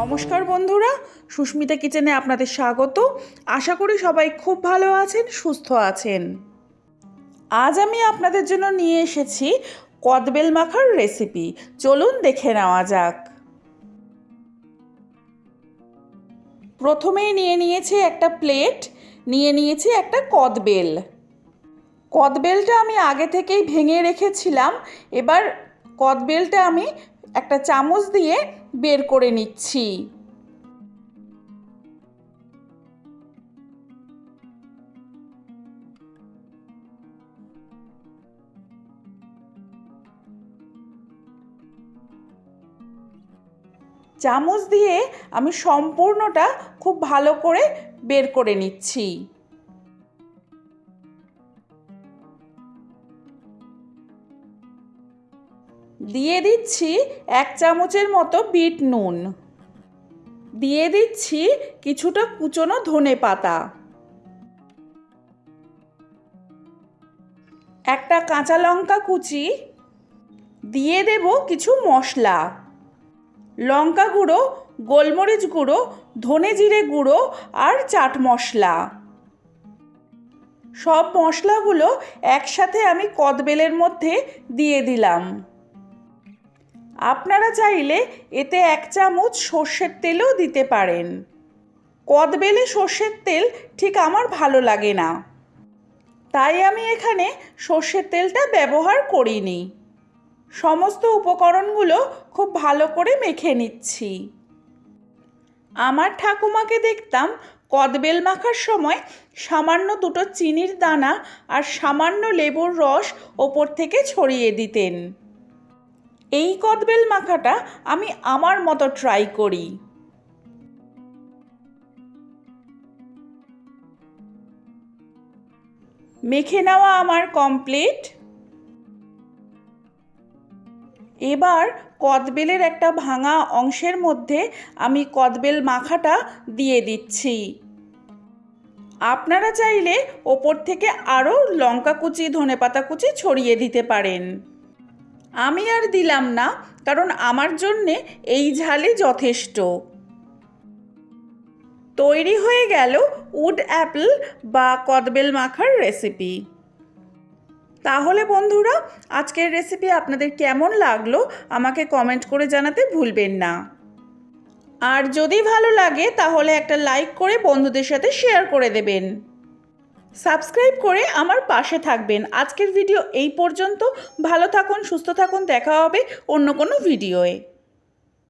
নমস্কার বন্ধুরা, সুস্মিতা কিচেনে আপনাদের স্বাগত। আশা করি সবাই খুব ভালো আছেন, সুস্থ আছেন। আজ আমি আপনাদের জন্য নিয়ে এসেছি কদবেল মাখার রেসিপি চলুন দেখে নেওয়া যাক। প্রথমেই নিয়ে নিয়েছি একটা প্লেট নিয়ে নিয়েছি একটা কদবেল। কদবেলটা আমি আগে থেকেই ভেঙে রেখেছিলাম। এবার কদবেলটা আমি একটা চামচ দিয়ে বের করে নিচ্ছি। চামচ দিয়ে আমি সম্পূর্ণটা খুব ভালো করে বের করে নিচ্ছি। দিয়ে দিচ্ছি এক চামচের মতো বিট নুন। দিয়ে দিচ্ছি কিছুটা কুচনো ধনে পাতা। একটা কাঁচা লঙ্কা কুচি। দিয়ে দেব কিছু মশলা। লঙ্কা গুঁড়ো, গোলমরিচ গুঁড়ো, ধনে জিরে গুঁড়ো আর চাট মশলা। সব মশলাগুলো একসাথে আমি কদবেলের মধ্যে দিয়ে দিলাম। আপনারা চাইলে এতে এক চামচ সর্ষের তেলও দিতে পারেন। কদবেলে সর্ষের তেল ঠিক আমার ভালো লাগে না। তাই আমি এখানে সর্ষের তেলটা ব্যবহার করিনি। সমস্ত উপকরণগুলো খুব ভালো করে মেখে নিচ্ছি। আমার ঠাকুমাকে দেখতাম কদবেল মাখার সময় সামান্য দুটো চিনির দানা আর সামান্য লেবুর রস ওপর থেকে ছড়িয়ে দিতেন। এই কদবেল মাখাটা আমি আমার মতো ট্রাই করি। মেখে নেওয়া আমার কমপ্লিট এবার কদবেলের একটা ভাঙা অংশের মধ্যে আমি কদবেল মাখাটা দিয়ে দিচ্ছি। আপনারা চাইলে ওপর থেকে আরও লঙ্কা কুচি, ধনেপাতা কুচি ছড়িয়ে দিতে পারেন। আমি আর দিলাম না, কারণ আমার জন্যে এই ঝালই যথেষ্ট। তৈরি হয়ে গেল উড অ্যাপেল বা কদবেল মাখার রেসিপি। তাহলে বন্ধুরা, আজকের রেসিপি আপনাদের কেমন লাগল আমাকে কমেন্ট করে জানাতে ভুলবেন না। আর যদি ভালো লাগে, তাহলে একটা লাইক করে বন্ধুদের সাথে শেয়ার করে দেবেন। সাবস্ক্রাইব করে আমার পাশে থাকবেন। আজকের ভিডিও এই পর্যন্ত। ভালো থাকুন, সুস্থ থাকুন। দেখা হবে অন্য কোনো ভিডিওয়ে।